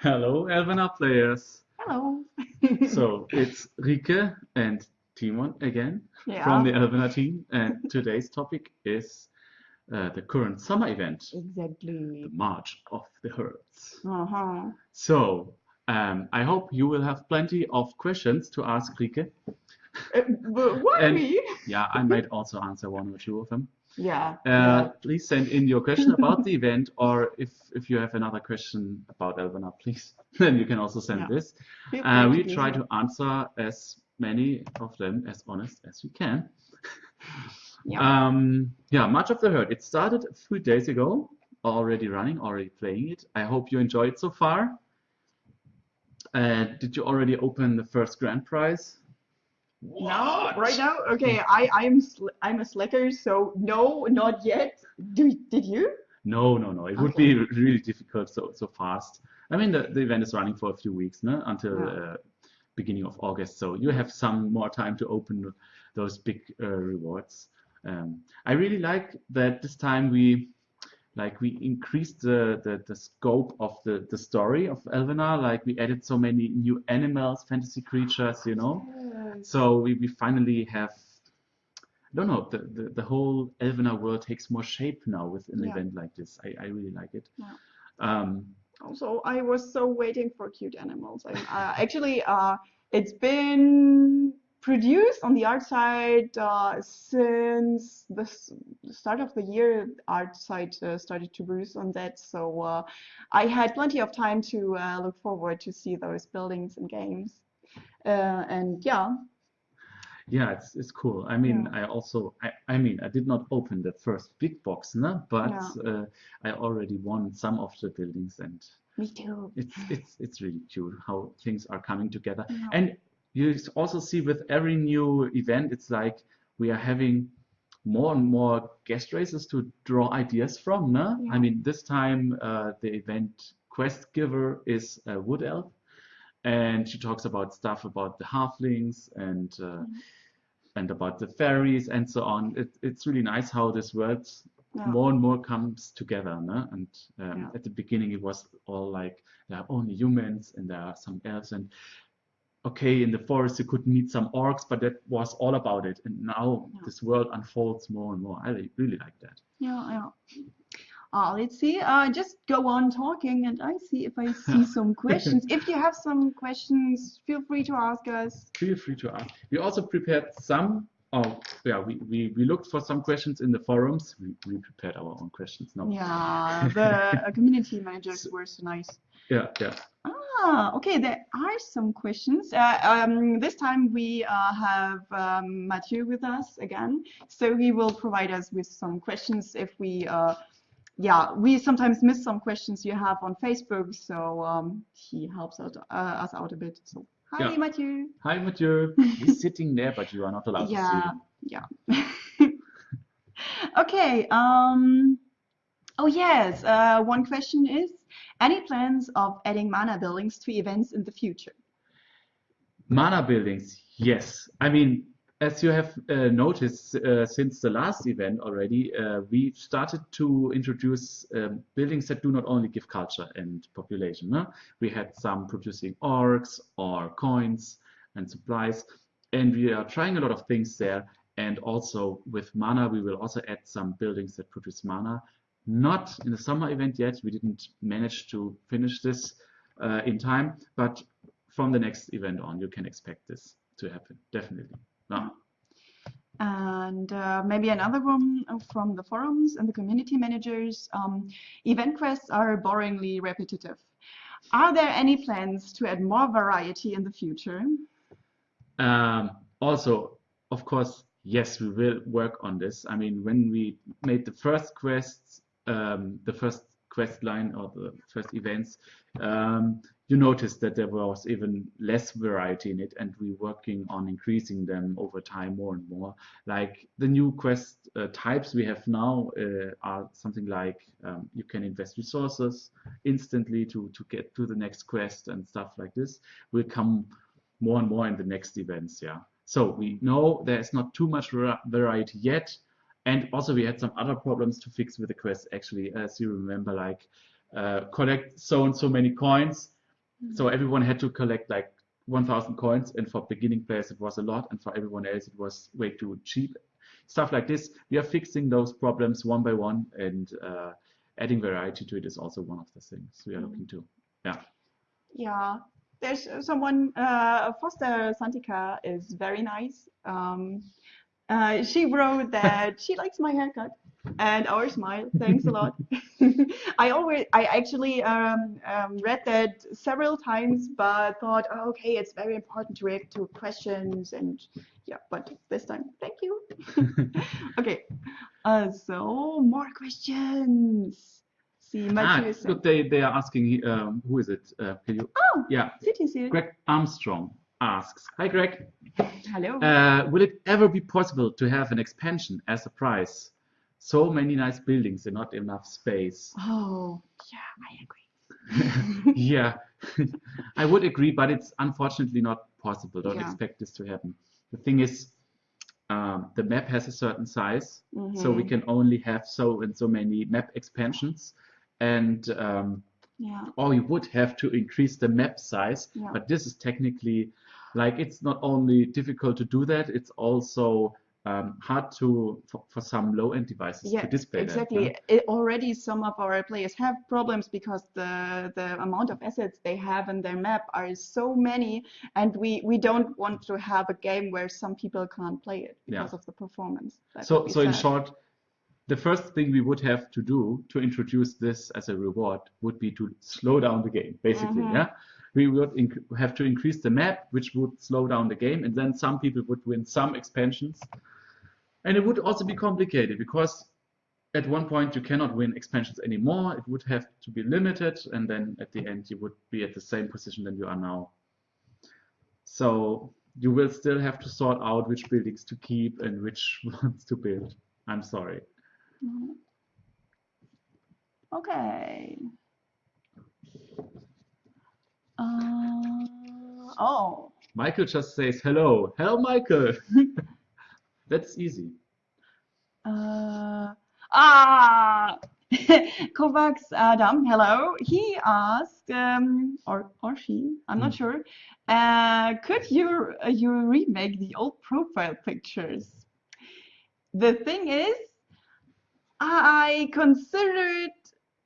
Hello, Elvenar players. Hello. So it's Rike and Timon again Yeah. from the Elvenar team, and today's topic is uh, the current summer event, Exactly. the March of the Herds. Uh-huh. So um, I hope you will have plenty of questions to ask Rike. Uh, why me? Yeah, I might also answer one or two of them. Yeah. Uh, please send in your question about the event, or if, if you have another question about Elvenar, please, then you can also send Yeah. this. Uh, we try to answer as many of them as honest as we can. Yeah. Um, yeah, March of the Herd. It started a few days ago, already running, already playing it. I hope you enjoyed it so far. Uh, did you already open the first grand prize? What? right now, okay. I I'm I'm a slacker, so no, not yet. Do did you? No, no, no. It would be really difficult so so fast. I mean, the, the event is running for a few weeks, no? Until Yeah. uh, beginning of August. So you have some more time to open those big uh, rewards. Um, I really like that this time we like we increased the, the, the scope of the, the story of Elvenar. Like we added so many new animals, fantasy creatures, you know. So we, we finally have, I don't know, the, the, the whole Elvenar world takes more shape now with an Yeah. event like this. I, I really like it. Yeah. Um, Also, I was so waiting for cute animals. I'm, uh, actually, uh, it's been produced on the art side uh, since the the start of the year. Art side uh, started to produce on that, so uh, I had plenty of time to uh, look forward to see those buildings and games. Uh, and yeah, yeah, it's, it's cool. I mean, Yeah. I also, I, I mean, I did not open the first big box, no, but uh, I already won some of the buildings and me too. it's, it's, it's really cute how things are coming together. Yeah. And you also see with every new event, it's like we are having more and more guest races to draw ideas from. No? Yeah. I mean, this time uh, the event quest giver is a wood elf, and she talks about stuff about the halflings and uh, and about the fairies and so on. It, it's really nice how this world Yeah. more and more comes together. No? And um, Yeah. at the beginning, it was all like there are only humans and there are some elves and okay, in the forest you could meet some orcs, but that was all about it. And now Yeah. this world unfolds more and more. I really like that. Yeah, yeah. Uh, let's see. Uh, just go on talking, and I see if I see some questions. If you have some questions, feel free to ask us. Feel free to ask. We also prepared some. Oh, yeah, we, we, we looked for some questions in the forums. We, we prepared our own questions. No. Yeah, the uh, community managers were so nice. Yeah, yeah. Ah, okay. There are some questions. Uh, um, this time we uh, have um, Mathieu with us again, so he will provide us with some questions if we. Uh, yeah, we sometimes miss some questions you have on Facebook, so um, he helps out, uh, us out a bit. So, hi, Yeah. Mathieu. Hi, Mathieu. He's sitting there, but you are not allowed Yeah, to yeah. Okay. Um, oh yes. Uh, one question is, any plans of adding mana buildings to events in the future? Mana buildings, yes. I mean, as you have uh, noticed uh, since the last event already, uh, we started to introduce um, buildings that do not only give culture and population. We had some producing orcs or coins and supplies, and we are trying a lot of things there. And also with mana, we will also add some buildings that produce mana. Not in the summer event yet. We didn't manage to finish this uh, in time, but from the next event on, you can expect this to happen. Definitely. No. And uh, maybe another one from the forums and the community managers. Um, event quests are boringly repetitive. Are there any plans to add more variety in the future? Um, also, of course, yes, we will work on this. I mean, when we made the first quests, um, the first quest line or the first events, um, you noticed that there was even less variety in it, and we're working on increasing them over time more and more. Like the new quest uh, types we have now uh, are something like um, you can invest resources instantly to to get to the next quest and stuff like this. Will come more and more in the next events. Yeah. So we know there's not too much variety yet. And also we had some other problems to fix with the quest actually, as you remember, like uh, collect so and so many coins, So everyone had to collect like 1,000 coins, and for beginning players it was a lot, and for everyone else it was way too cheap. Stuff like this. We are fixing those problems one by one, and uh, adding variety to it is also one of the things we are looking to. Yeah. Yeah, there's someone, uh, Foster Santika is very nice. Um, uh, she wrote that she likes my haircut and our smile. Thanks a lot. I always, I actually um, um, read that several times, but thought, oh, okay, it's very important to react to questions and yeah, but this time, thank you. okay, uh, so more questions. See, Ah, Mathieu look, they, they are asking, um, who is it? Uh, can you? Oh, Yeah, CTC. Greg Armstrong asks, Hi Greg, Hello. uh, will it ever be possible to have an expansion as a prize? So many nice buildings and not enough space. oh, yeah, I agree. yeah, I would agree, but it's unfortunately not possible. Don't Yeah. expect this to happen. The thing is, um, the map has a certain size, so we Mhm. can only have so and so many map expansions, and um, Yeah. or you would have to increase the map size. Yeah. But this is technically, like, it's not only difficult to do that, it's also um, hard to for, for some low-end devices Yeah, to display that. exactly. yeah. Already some of our players have problems because the the amount of assets they have in their map are so many, and we we don't want to have a game where some people can't play it Yeah. because of the performance. That So, so in short, the first thing we would have to do to introduce this as a reward would be to slow down the game, basically. Mhm. Yeah, we would have to increase the map, which would slow down the game, and then some people would win some expansions, and it would also be complicated because at one point you cannot win expansions anymore. It would have to be limited, and then at the end you would be at the same position than you are now. So you will still have to sort out which buildings to keep and which ones to build. I'm sorry. Mhm. Okay. Uh, oh. Michael just says hello. Hello, Michael. That's easy. Uh, ah, Kovacs Adam, hello. He asked, um, or or she, I'm not Hmm. sure. Uh, could you uh, you remake the old profile pictures? The thing is, I considered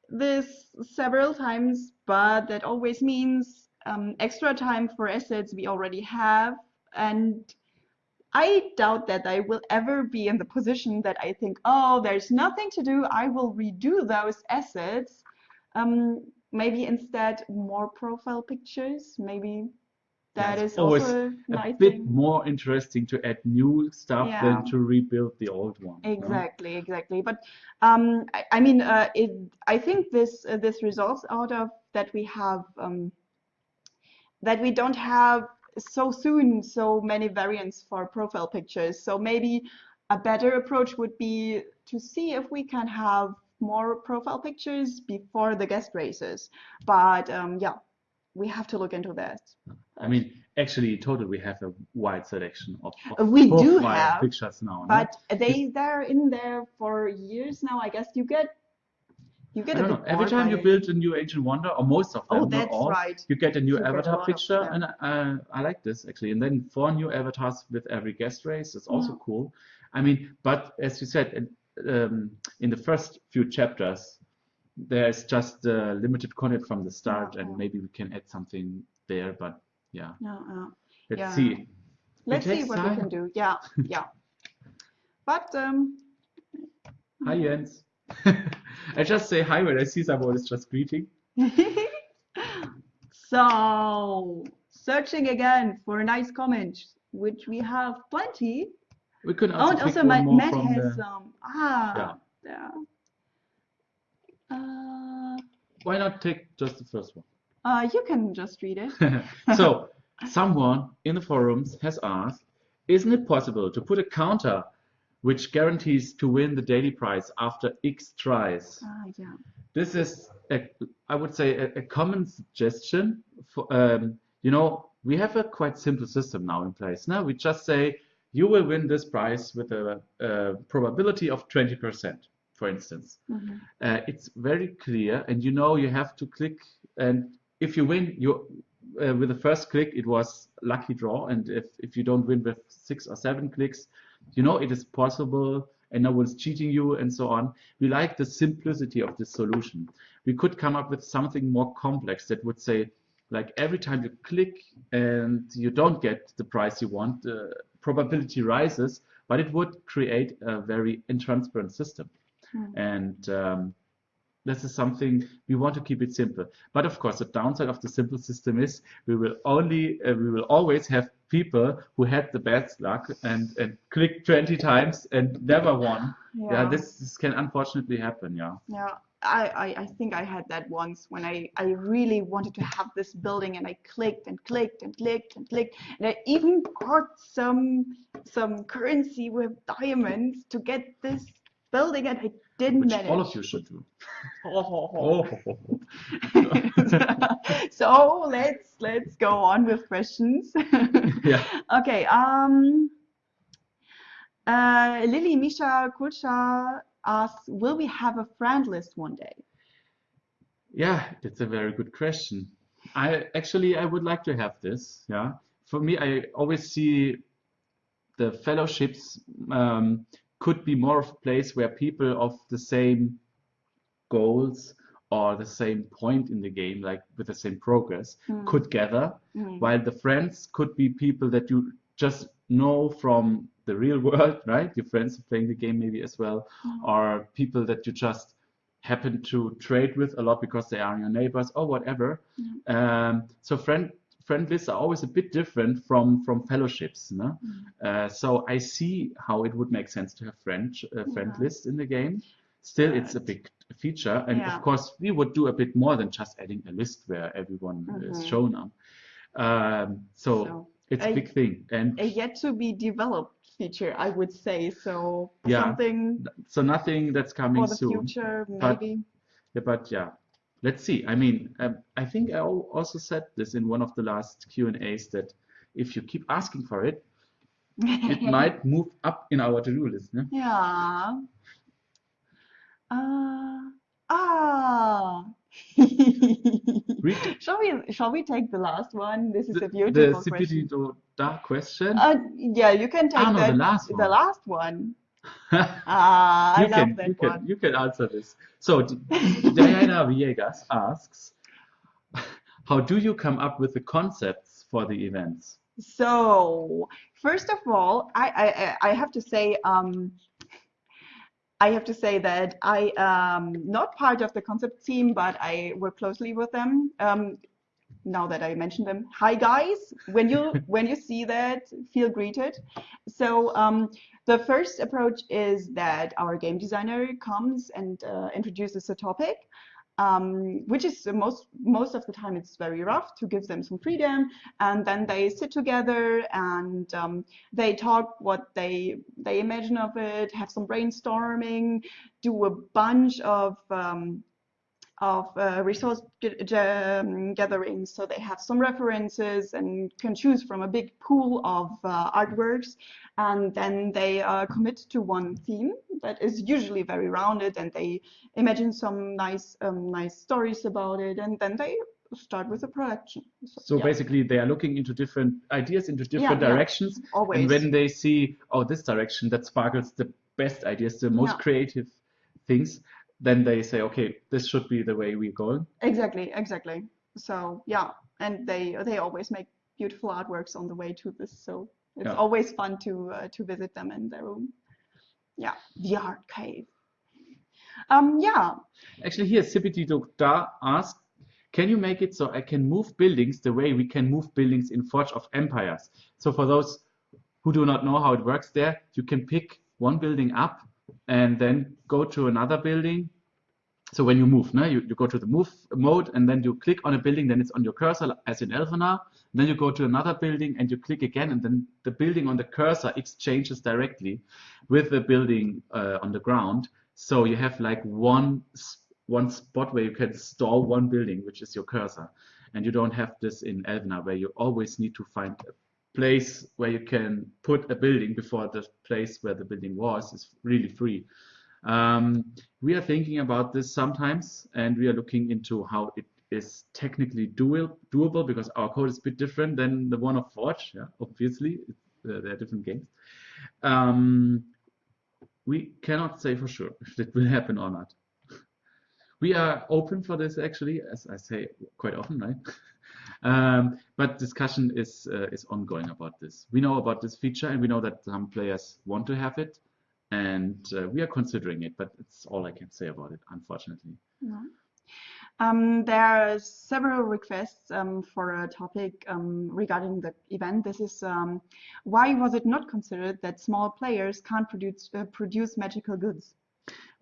this several times, but that always means um, extra time for assets we already have, and I doubt that I will ever be in the position that I think, oh, there's nothing to do. I will redo those assets. Um, maybe instead more profile pictures. Maybe that is always a A bit thing. more interesting to add new stuff Yeah. than to rebuild the old one. Exactly, exactly. But um, I, I mean, uh, it. I think this uh, this results out of that we have um, that we don't have so soon so many variants for profile pictures. So maybe a better approach would be to see if we can have more profile pictures before the guest races. But um, yeah, we have to look into that. I mean, actually, in total, we have a wide selection of, of we do profile have, pictures now. no? But they they're in there for years now. I guess you get you get a don't know. Every time you build a new Ancient Wonder, or most of them, Oh, that's all, right. you get a new a avatar picture, and uh, I like this actually. And then four new avatars with every guest race is also Yeah. cool. I mean, but as you said, in- um, in the first few chapters, there's just uh, limited content from the start, Yeah, and maybe we can add something there. But yeah, No, let's Yeah. see. Let's see what we can do. Yeah, yeah. But um, Hi Jens. I just say hi when I see someone is just greeting. so searching again for a nice comment, which we have plenty. We could Oh, also and pick also Matt, Matt has the. some. Ah, yeah. Uh, Why not take just the first one? uh, you can just read it. So, someone in the forums has asked, isn't it possible to put a counter which guarantees to win the daily prize after X tries? Ah, yeah. This is, a, I would say, a, a common suggestion. For, um, you know, we have a quite simple system now in place. Now we just say you will win this prize with a, a probability of 20%, for instance. Mm -hmm. Uh, it's very clear, and you know you have to click, and if you win, you uh, with the first click it was lucky draw, and if if you don't win with six or seven clicks, you know it is possible and no one's cheating you and so on. We like the simplicity of this solution. We could come up with something more complex that would say, like every time you click and you don't get the price you want, the probability rises, but it would create a very intransparent system. Mm. And um, this is something we want to keep it simple. But of course, the downside of the simple system is we will only uh, we will always have people who had the bad luck and and clicked 20 times and never won. Yeah, Yeah. this, this can unfortunately happen. Yeah. Yeah, I, I, I think I had that once when I, I really wanted to have this building and I clicked and clicked and clicked and clicked and I even bought some some currency with diamonds to get this building and I didn't Which manage. all of you should do. Oh. Oh. so let's let's go on with questions. yeah. Okay. Um. Uh, Lily Misha Kulcha asks, "Will we have a friend list one day?" Yeah, that's a very good question. I actually I would like to have this. Yeah. For me, I always see the fellowships um, could be more of a place where people of the same goals or the same point in the game, like with the same progress, Mm. could gather, Mm. while the friends could be people that you just know from the real world, right? Your friends playing the game maybe as well, Mm. or people that you just happen to trade with a lot because they are your neighbors or whatever. Um, so friend friend lists are always a bit different from from fellowships. No? Uh, so I see how it would make sense to have friend uh, friend Yeah. lists in the game. Still, it's a big feature, and Yeah. of course we would do a bit more than just adding a list where everyone is Mhm. shown up. Um, so, So, it's a, big thing, and a yet to be developed feature, I would say. So Yeah. something so nothing that's coming for the soon. future, but- maybe. Yeah, but yeah, let's see. I mean, um, I think I also said this in one of the last Q and A's that if you keep asking for it, it might move up in our to-do list. No? Yeah. Uh, ah. Shall we shall we take the last one? This is the, a the beautiful question. Sipiti Da question. Uh, yeah, you can take Ah, no, the last the one. last one. Ah, I you love can, that you can, one. you can answer this. So Diana Villegas asks, how do you come up with the concepts for the events? So, first of all, I, I, I I have to say, um, I have to say that I am not part of the concept team, but I work closely with them. Um, now that I mentioned them, hi guys. When you when you see that, feel greeted. So um, the first approach is that our game designer comes and uh, introduces a topic um, which is most most of the time it's very rough to give them some freedom. And then they sit together and um, they talk what they they imagine of it have some brainstorming do a bunch of um, of uh, resource um, gatherings so they have some references and can choose from a big pool of uh, artworks and then they uh, commit to one theme that is usually very rounded and they imagine some nice um, nice stories about it and then they start with a production So yeah, basically, they are looking into different ideas, into different yeah. directions, always and when they see, oh, this direction that sparkles the best ideas, the most Yeah. creative things, then they say, okay, this should be the way we're going. exactly exactly so yeah and they they always make beautiful artworks on the way to this so it's Yeah. always fun to uh, to visit them in their room yeah the art cave um yeah Actually, here, Sipiti Da asked, can you make it so I can move buildings the way we can move buildings in Forge of Empires? So for those who do not know how it works there, you can pick one building up and then go to another building. So when you move, no, you, you go to the move mode and then you click on a building, then it's on your cursor as in Elvenar. Then you go to another building and you click again and then the building on the cursor exchanges directly with the building uh, on the ground. So you have like one one spot where you can store one building, which is your cursor. And you don't have this in Elvenar where you always need to find a place where you can put a building before the place where the building was is really free. Um, we are thinking about this sometimes and we are looking into how it is technically doable because our code is a bit different than the one of Forge. Yeah, obviously, uh, they're different games. Um, we cannot say for sure if it will happen or not. We are open for this actually, as I say quite often, right? um, but discussion is uh, is ongoing about this. We know about this feature and we know that some players want to have it, and uh, we are considering it. But it's all I can say about it, unfortunately. Um, there are several requests um, for a topic um, regarding the event. This is um, why was it not considered that small players can't produce uh, produce magical goods?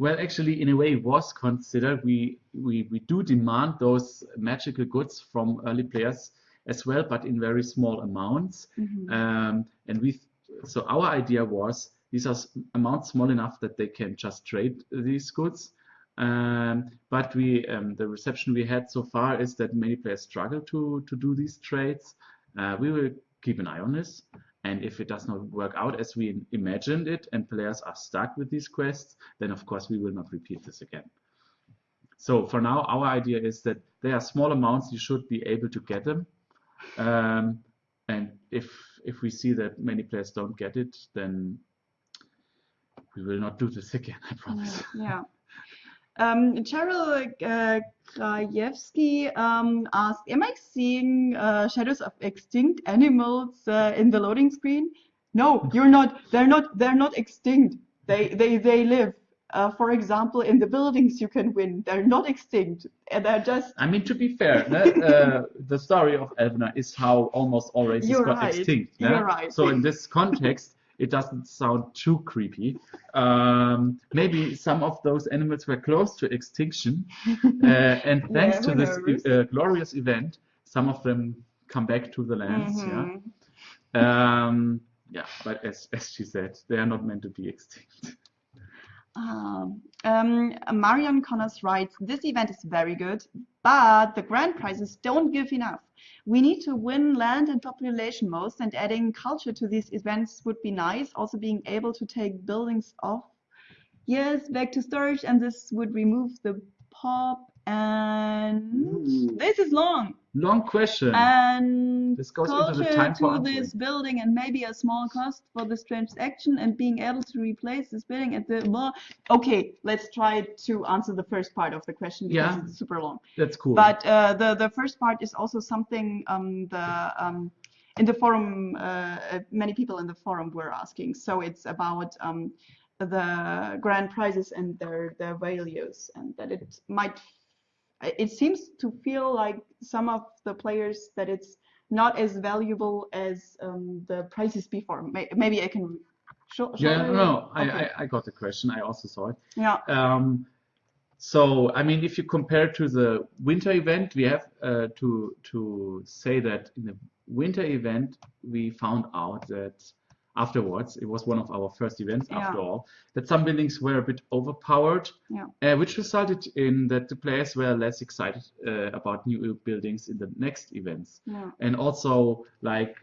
Well, actually, in a way, was considered. We we we do demand those magical goods from early players as well, but in very small amounts. Mm -hmm. and we so our idea was these are amounts small enough that they can just trade these goods um, but we, um, the reception we had so far is that many players struggle to, to do these trades. Uh, we will keep an eye on this. And if it does not work out as we imagined it and players are stuck with these quests, then of course we will not repeat this again. So for now, our idea is that there are small amounts, you should be able to get them. Um, and if if we see that many players don't get it, then we will not do this again, I promise. Yeah. Um, Cheryl uh, Krajewski um, asked, am I seeing uh, shadows of extinct animals uh, in the loading screen? No, you're not. They're not. They're not extinct. They they they live. Uh, for example, in the buildings you can win. They're not extinct. And they're just. I mean, to be fair, uh, the story of Elvenar is how almost all races got right. extinct. You're right. So in this context, it doesn't sound too creepy. Um, maybe some of those animals were close to extinction, uh, and thanks Yeah, to this uh, glorious event, some of them come back to the lands. Mhm. Yeah. Um, yeah, but as as she said, they are not meant to be extinct. Um, um, Marion Connors writes, this event is very good, but the grand prizes don't give enough. We need to win land and population most, and adding culture to these events would be nice. Also being able to take buildings off, yes, back to storage, and this would remove the pop. And Ooh. this is long. Long question. And This goes into the time to this building and maybe a small cost for this transaction and being able to replace this building at the well okay let's try to answer the first part of the question because Yeah. it's super long That's cool. but uh, the the first part is also something um, the um, in the forum uh, uh, many people in the forum were asking so it's about um, the grand prizes and their their values and that it might it seems to feel like some of the players that it's not as valuable as um, the prices before maybe I can show, show yeah, no, okay. I, I got the question. I also saw it. yeah Um, so, I mean, if you compare to the winter event, we have uh, to to say that in the winter event, we found out that afterwards, it was one of our first events Yeah. after all, that some buildings were a bit overpowered, Yeah. uh, which resulted in that the players were less excited uh, about new buildings in the next events. Yeah. And also like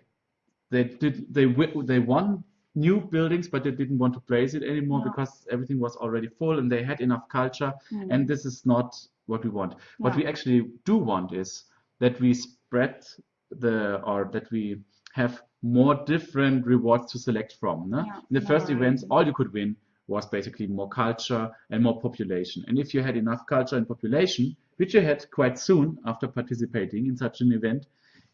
they did they they won new buildings but they didn't want to place it anymore because everything was already full and they had enough culture. Mm. and this is not what we want. What we actually do want is that we spread the or that we have more different rewards to select from no? Yeah, in the first events all you could win was basically more culture and more population and if you had enough culture and population which you had quite soon after participating in such an event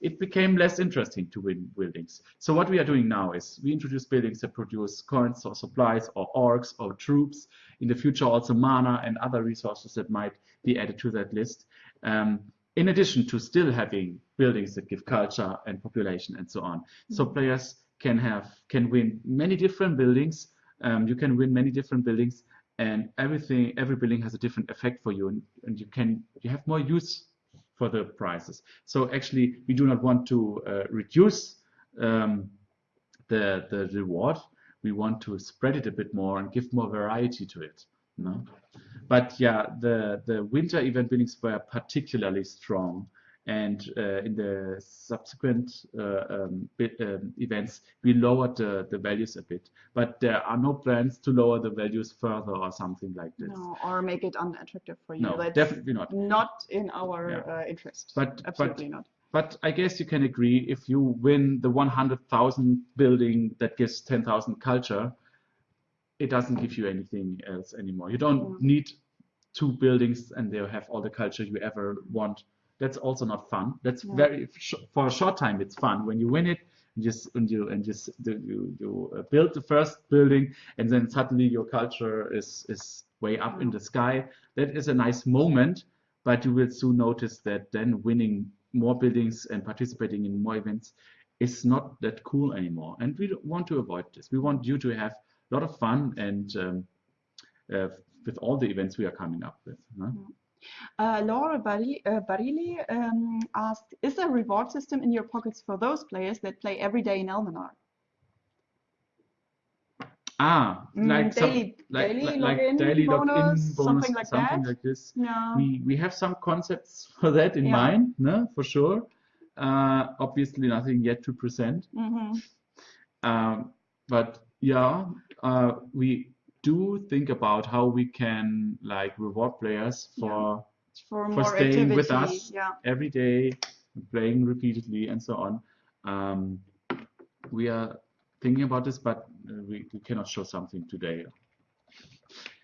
it became less interesting to win buildings. So what we are doing now is we introduce buildings that produce coins or supplies or orcs or troops. In the future also mana and other resources that might be added to that list. Um, in addition to still having buildings that give culture and population and so on. So players can have can win many different buildings. Um, you can win many different buildings and everything every building has a different effect for you and, and you can you have more use for the prices. So actually, we do not want to uh, reduce um, the the reward. We want to spread it a bit more and give more variety to it. No? But yeah, the the winter event buildings were particularly strong, and uh, in the subsequent uh, um, bit, um, events we lowered the, the values a bit but there are no plans to lower the values further or something like this No, or make it unattractive for you. no That's definitely not not in our Yeah. uh, interest. But- but- Absolutely not. but I guess you can agree if you win the 100,000 building that gives 10,000 culture it doesn't give you anything else anymore. You don't Yeah. need two buildings and they have all the culture you ever want. That's also not fun. That's Yeah. very for a short time it's fun. When you win it and just and you and just you you uh, build the first building and then suddenly your culture is is way up in the sky that is a nice moment but you will soon notice that then winning more buildings and participating in more events is not that cool anymore. And we want to avoid this. We want you to have a lot of fun and um, uh, with all the events we are coming up with huh? Uh, Laura Bari- uh, Barili um, asked, is there a reward system in your pockets for those players that play every day in Elvenar? Ah, Mm, like some, daily- like, daily like, like login daily login bonus, bonus, something like something that? like this. No. We we have some concepts for that in Yeah. mind, no, for sure. Uh, obviously, nothing yet to present. Mhm. Um, but yeah, uh, we do think about how we can like reward players for For For more staying with us. Yeah. every day, playing repeatedly, and so on. Um, we are thinking about this, but uh, we, we cannot show something today.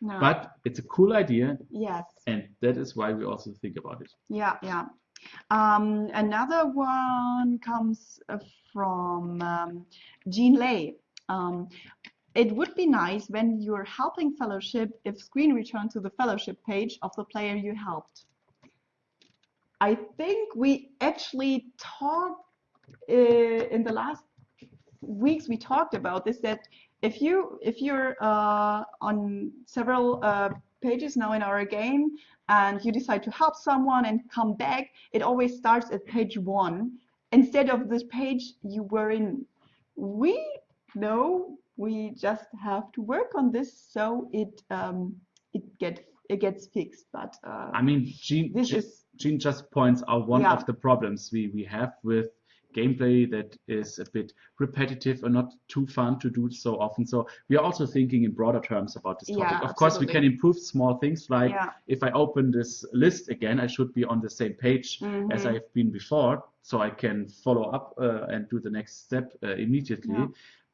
No. But it's a cool idea, yes. and that is why we also think about it. Yeah, yeah. Um, another one comes from um, Jean Lay. Um, it would be nice when you're helping fellowship if screen return to the fellowship page of the player you helped. I think we actually talked uh, in the last weeks we talked about this that if you if you're uh, on several uh, pages now in our game and you decide to help someone and come back, it always starts at page one instead of this page you were in. We know we just have to work on this so it um, it get it gets fixed. But uh, I mean, Jean, this Jean, is Jean just points out one Yeah. of the problems we, we have with gameplay that is a bit repetitive and not too fun to do so often. So we are also thinking in broader terms about this topic. Yeah, of course, we can improve small things like yeah. if I open this list again, I should be on the same page as Mhm. I've been before, so I can follow up uh, and do the next step uh, immediately. Yeah.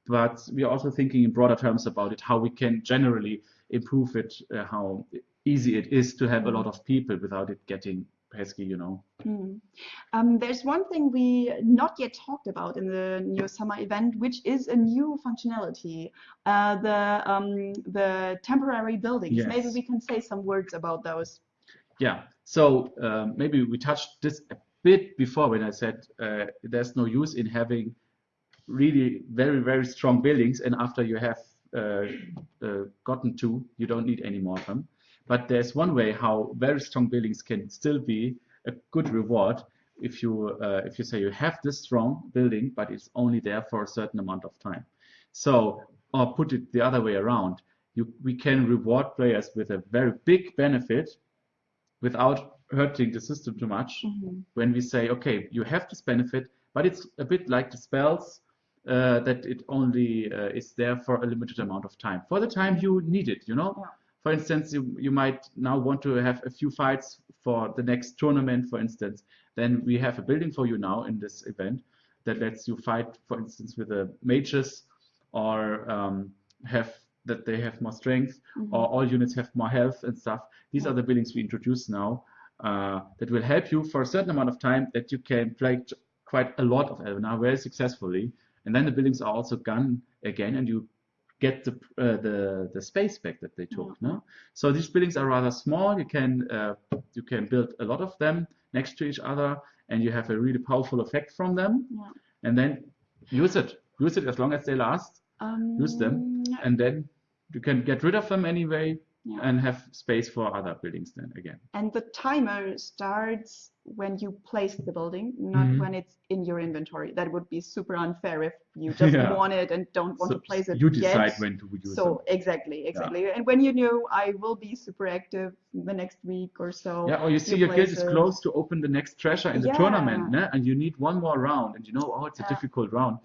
But we are also thinking in broader terms about it, how we can generally improve it, uh, how easy it is to have a lot of people without it getting pesky, you know. Mm. Um, there's one thing we not yet talked about in the new summer event, which is a new functionality, uh, the um, the temporary buildings. Yes. Maybe we can say some words about those. Yeah. So um, maybe we touched this a bit before when I said uh, there's no use in having really very very strong buildings, and after you have uh, uh, gotten two, you don't need any more of them. But there's one way how very strong buildings can still be a good reward if you uh, if you say you have this strong building, but it's only there for a certain amount of time. So, or put it the other way around, you we can reward players with a very big benefit without hurting the system too much Mhm. when we say, okay, you have this benefit, but it's a bit like the spells uh, that it only uh, is there for a limited amount of time. For the time you need it, you know? Yeah. For instance, you, you might now want to have a few fights for the next tournament, for instance. Then we have a building for you now in this event that lets you fight, for instance, with the mages or um, have that they have more strength Mhm. or all units have more health and stuff. These are the buildings we introduce now uh, that will help you for a certain amount of time that you can play quite a lot of Elvenar very successfully. And then the buildings are also gone again and you get the uh, the the space back that they took. No? So these buildings are rather small. You can uh, you can build a lot of them next to each other and you have a really powerful effect from them. Yeah. And then use it. Use it as long as they last Um, use them and then you can get rid of them anyway Yeah. and have space for other buildings then again. And the timer starts when you place the building, not Mhm. when it's in your inventory. That would be super unfair if you just Yeah. want it and don't want So to place it you decide yet. when to use it. So exactly, exactly. And when you know I will be super active the next week or so. Yeah, or you see you your guild is close to open the next treasure in the Yeah. tournament, ne? and you need one more round, and you know, oh, it's a difficult round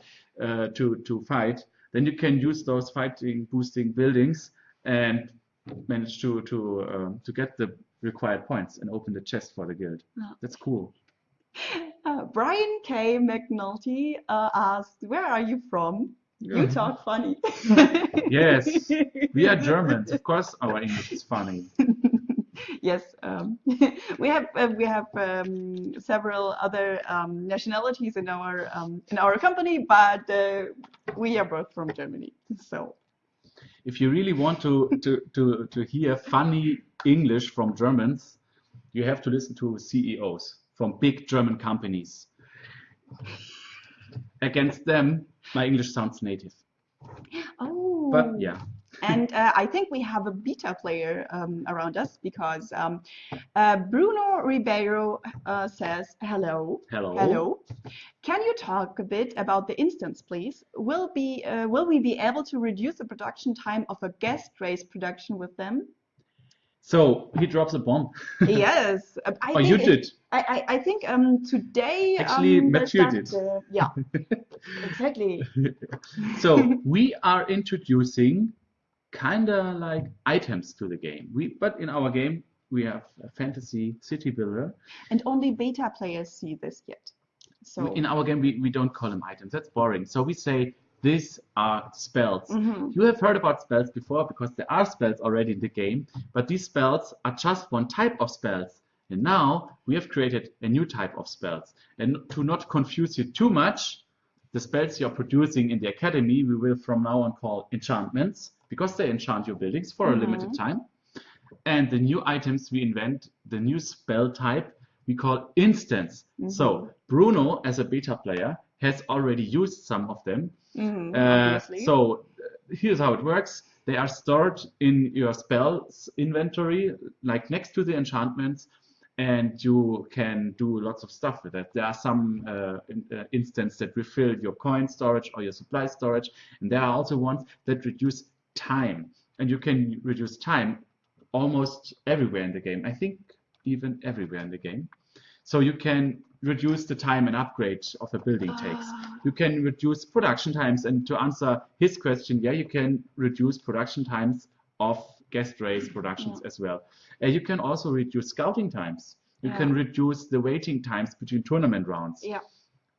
uh, to to fight. Then you can use those fighting boosting buildings and manage to to um, to get the required points and open the chest for the guild. Yeah. That's cool. Uh, Brian K. McNulty uh, asked, "Where are you from? You talk funny." Yes, We are Germans, of course. Our English is funny. Yes, um, we have uh, we have um, several other um, nationalities in our um, in our company, but uh, we are both from Germany. So If you really want to to to to hear funny English from Germans, you have to listen to CEOs from big German companies. Against them, my English sounds native. oh, But yeah, and uh, I think we have a beta player um, around us because um, uh, Bruno Ribeiro uh, says hello. hello. Hello. Can you talk a bit about the instants, please? Will be uh, will we be able to reduce the production time of a guest race production with them? So he drops a bomb. yes, I Oh, think you it- did. I, I, I think um today Actually, um, Mathieu did. uh, yeah, exactly. So we are introducing kinda like items to the game. We but in our game we have a fantasy city builder. And only beta players see this yet. So In our game we, we don't call them items. That's boring. So we say these are spells. Mhm. You have heard about spells before because there are spells already in the game, but these spells are just one type of spells. And now we have created a new type of spells. And to not confuse you too much, the spells you're producing in the academy we will from now on call enchantments because they enchant your buildings for a limited time. And the new items we invent, the new spell type, we call instants. So Bruno, as a beta player, has already used some of them. Mhm, Uh, obviously. so uh, here's how it works. They are stored in your spells inventory, like next to the enchantments, and you can do lots of stuff with that. There are some uh, in, uh, instances that refill your coin storage or your supply storage, and there are also ones that reduce time, and you can reduce time almost everywhere in the game. I think even everywhere in the game. So you can reduce the time an upgrade of a building takes. Ah. You can reduce production times, and to answer his question, yeah, you can reduce production times of guest race productions as well. Uh, you can also reduce scouting times. You can reduce the waiting times between tournament rounds. Yeah.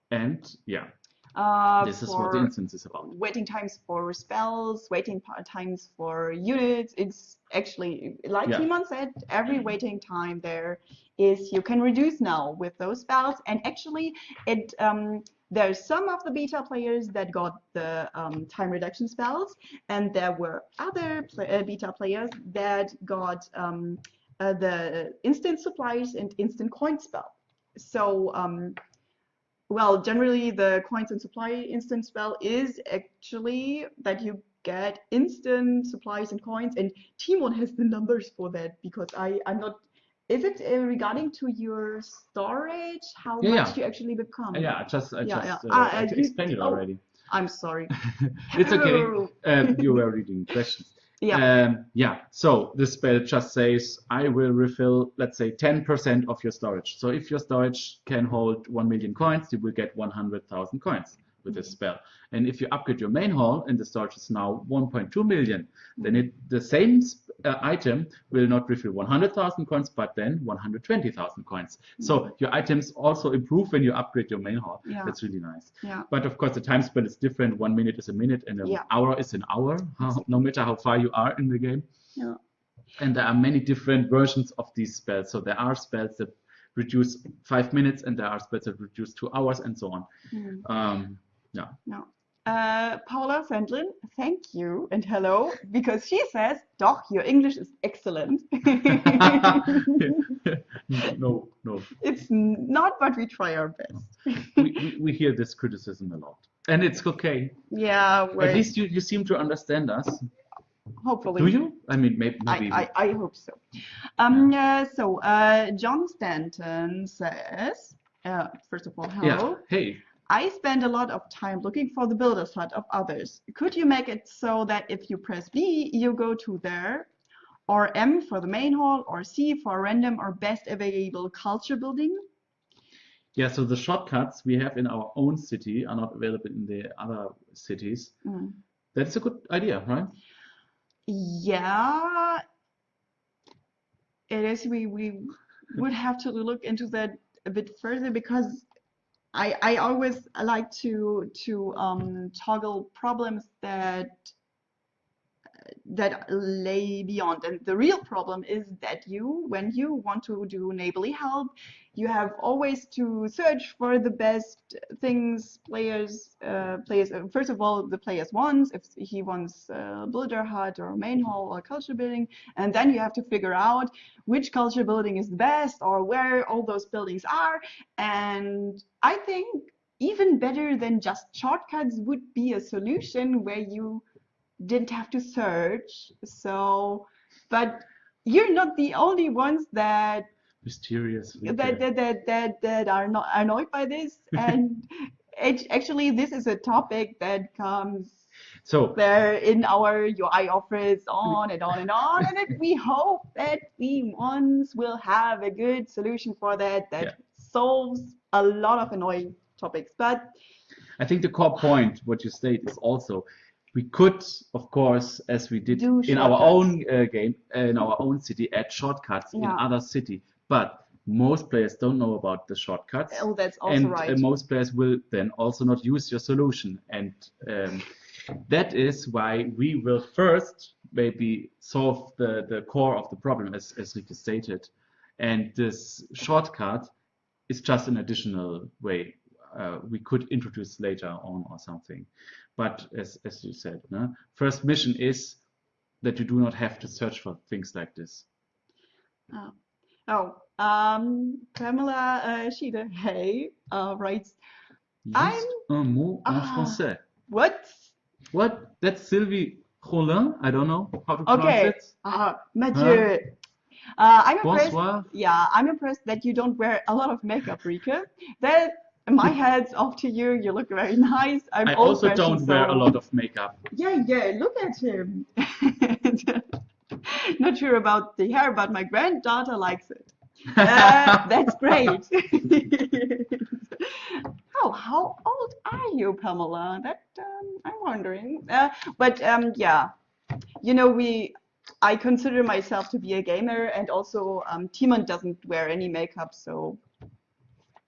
And yeah, Uh, this is what the instants is about. waiting times for spells, waiting times for units. It's actually, like Yeah. Timon said, every waiting time there is you can reduce now with those spells. And actually, it um, there's some of the beta players that got the um, time reduction spells, and there were other uh, beta players that got um, uh, the instant supplies and instant coin spell. So um, well, generally the coins and supply instant spell is actually that you get instant supplies and coins, and Timon has the numbers for that because I I'm not. Is it uh, regarding to your storage? How Yeah, much yeah. you actually become? Yeah, I just I Yeah, just yeah. uh, Ah, uh, I you- explained it oh. already. I'm sorry. it's okay. Oh. Um, you were reading questions. Yeah. Um, yeah. So this spell just says I will refill, let's say, 10% of your storage. So if your storage can hold 1 million coins, you will get 100,000 coins with this spell. And if you upgrade your main hall and the storage is now 1.2 million, then it the same uh, item will not refill 100,000 coins, but then 120,000 coins. So your items also improve when you upgrade your main hall. Yeah. That's really nice. Yeah. But of course, the time spell is different. One minute is a minute, and an Yeah. hour is an hour, how, no matter how far you are in the game. Yeah. And there are many different versions of these spells. So there are spells that reduce five minutes, and there are spells that reduce two hours, and so on. Mm. Um, yeah. No. Uh, Paula Sandlin, thank you and hello, because she says, Doch, your English is excellent. no, no. it's not, but we try our best. We, we, we hear this criticism a lot, and it's okay. Yeah, At least you, you seem to understand us. hopefully. Do you? I mean, maybe. I, maybe I, I hope so. Um, uh, so, uh, John Stanton says, uh, first of all, hello. yeah. Hey, I spend a lot of time looking for the builder's hut of others. Could you make it so that if you press B, you go to there, or M for the main hall, or C for random or best available culture building? yeah. So the shortcuts we have in our own city are not available in the other cities. Mm. That's a good idea, right? Yeah, it is. We we would have to look into that a bit further because I I always like to to um toggle problems that that lay beyond. And the real problem is that you, when you want to do neighborly help, you have always to search for the best things players uh, players uh, first of all the players wants if he wants uh, builder hut or main hall or culture building and then you have to figure out which culture building is the best or where all those buildings are and i think even better than just shortcuts would be a solution where you didn't have to search so but you're not the only ones that Mysterious. that that that that, that are not annoyed by this and act- actually this is a topic that comes So there in our UI office on and on and on and it, we hope that we once will have a good solution for that that Yeah. solves a lot of annoying topics but I think the core point, what you state, is also we could, of course, as we did Do in our own uh, game, in our own city, add shortcuts in other city. But most players don't know about the shortcuts, oh that's also and right uh, most players will then also not use your solution. And um, that is why we will first maybe solve the, the core of the problem, as, as Rike stated. And this shortcut is just an additional way uh, we could introduce later on or something. But as, as you said, no? first mission is that you do not have to search for things like this. Oh, oh um, Pamela uh, Schiede, hey, uh, writes, I'm- un mot en Ah. français. what? What? That's Sylvie Rollin? I don't know how to pronounce Okay, it. uh, Mathieu. Uh, I'm impressed. Bonsoir. Yeah, I'm impressed that you don't wear a lot of makeup, Rika. That my hat's off to you. You look very nice. I'm I also don't wear a lot of makeup. Yeah, yeah. Look at him. Not sure about the hair, but my granddaughter likes it. Uh, that's great. oh, how old are you, Pamela? That um, I'm wondering. Uh, but um, yeah, you know, we. I consider myself to be a gamer, and also um, Timon doesn't wear any makeup, so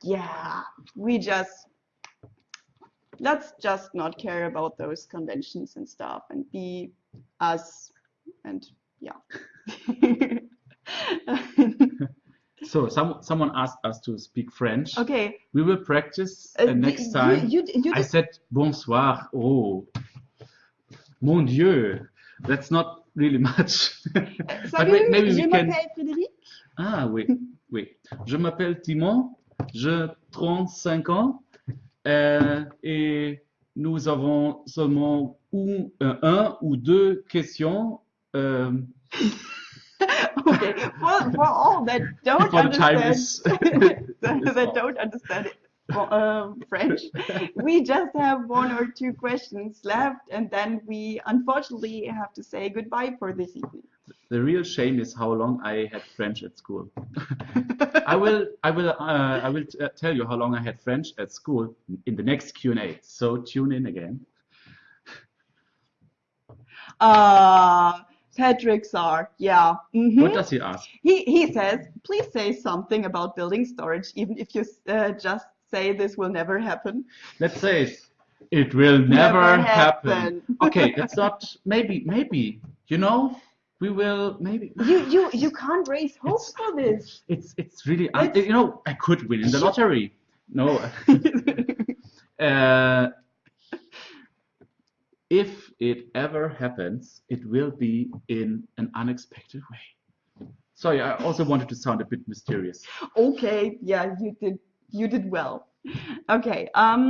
yeah, we just let's just not care about those conventions and stuff, and be us, and yeah. So some someone asked us to speak French. okay. We will practice Uh, uh, next time. You, you, you I said bonsoir. Oh, mon Dieu, that's not really much. but Salut, wait, maybe je we can. Frédéric. Ah oui, oui. Je m'appelle Timon, j'ai 35 ans euh, et nous avons seulement un, euh, un ou deux questions. euh, Okay, for, for all that don't understand, is. that, don't understand it, um, French, we just have one or two questions left, and then we unfortunately have to say goodbye for this evening. The real shame is how long I had French at school. I will, I will, uh, I will t- tell you how long I had French at school in the next Q&A. So tune in again. Uh, Patrick Sar, yeah. mhm. What does he ask? He, he says, please say something about building storage, even if you uh, just say this will never happen. Let's say it. It will never, Never happen. happen. okay, that's not maybe maybe you know we will maybe You, you, you can't raise hope It's- for this. it's it's really It's- you know I could win in the lottery. No. uh, if it ever happens, it will be in an unexpected way. Sorry, I also wanted to sound a bit mysterious. Okay, yeah, you did you did well. Okay, um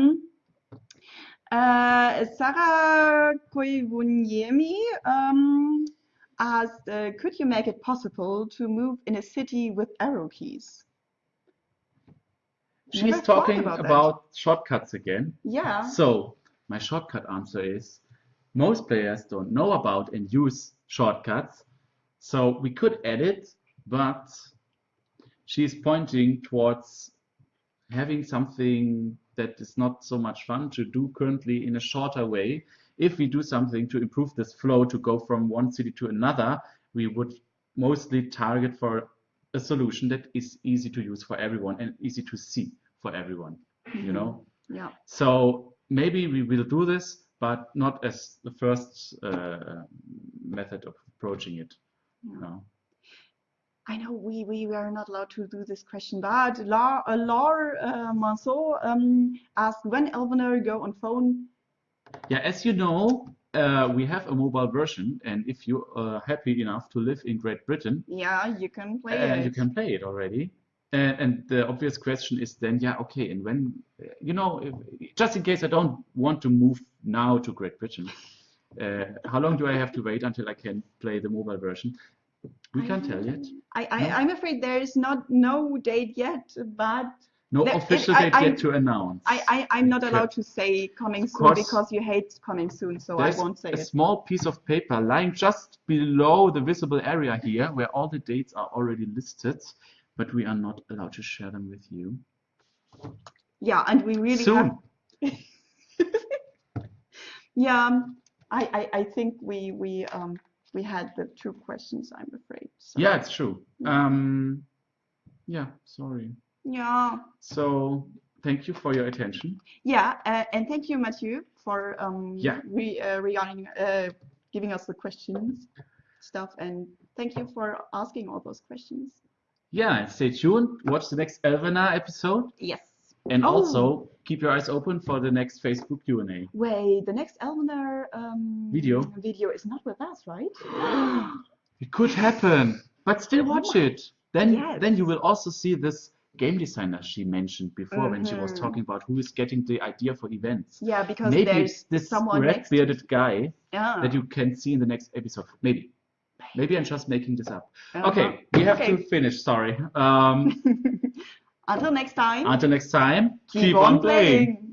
uh Sarah Koivuniemi um asked, uh, could you make it possible to move in a city with arrow keys? She's talking about about shortcuts again. Yeah. So my shortcut answer is most players don't know about and use shortcuts. So we could add it, but she's pointing towards having something that is not so much fun to do currently in a shorter way. If we do something to improve this flow to go from one city to another, we would mostly target for a solution that is easy to use for everyone and easy to see for everyone, you know? Yeah. So maybe we will do this, but not as the first uh, method of approaching it. Yeah. No. I know we, we were not allowed to do this question, but Laure, uh, Laure uh, Manceau um, asked when Elvenar go on phone. Yeah, as you know, uh, we have a mobile version, and if you are happy enough to live in Great Britain, Yeah, you can play uh, it. you can play it already. And, and the obvious question is then, yeah, okay, and when, uh, you know, if, just in case I don't want to move now to Great Britain, uh, how long do I have to wait until I can play the mobile version? We can't tell yet. I, I, No? I'm afraid there is not no date yet, but No That- official date yet to announce. I, I, I'm not allowed to say coming soon because you hate coming soon, so I won't say a it. small piece of paper lying just below the visible area here where all the dates are already listed, but we are not allowed to share them with you. Yeah, and we really Soon. have. Yeah, um, I, I, I think we we um we had the two questions, I'm afraid. So, Yeah, it's true. Um, yeah, sorry. Yeah. So thank you for your attention. Yeah, uh, and thank you, Mathieu, for um Yeah. re, uh, regarding uh, giving us the questions stuff, and thank you for asking all those questions. Yeah, stay tuned. Watch the next Elvenar episode, Yes. and Oh. also keep your eyes open for the next Facebook Q&A. Wait, the next Elvenar um Video. video is not with us, right? It could happen, but still watch it. Then, Yes. then you will also see this game designer she mentioned before when she was Mhm. talking about who is getting the idea for events. Yeah, because Maybe there's it's this someone red-bearded guy Yeah. that you can see in the next episode. Maybe. Maybe I'm just making this up. Uh-huh. Okay, we have Okay. to finish. Sorry. Um, Until next time, until next time, keep on playing.